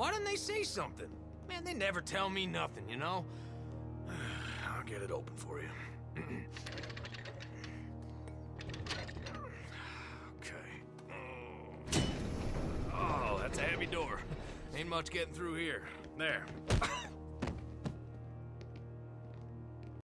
Why didn't they say something? Man, they never tell me nothing, you know? I'll get it open for you. okay. Oh, that's a heavy door. Ain't much getting through here. There.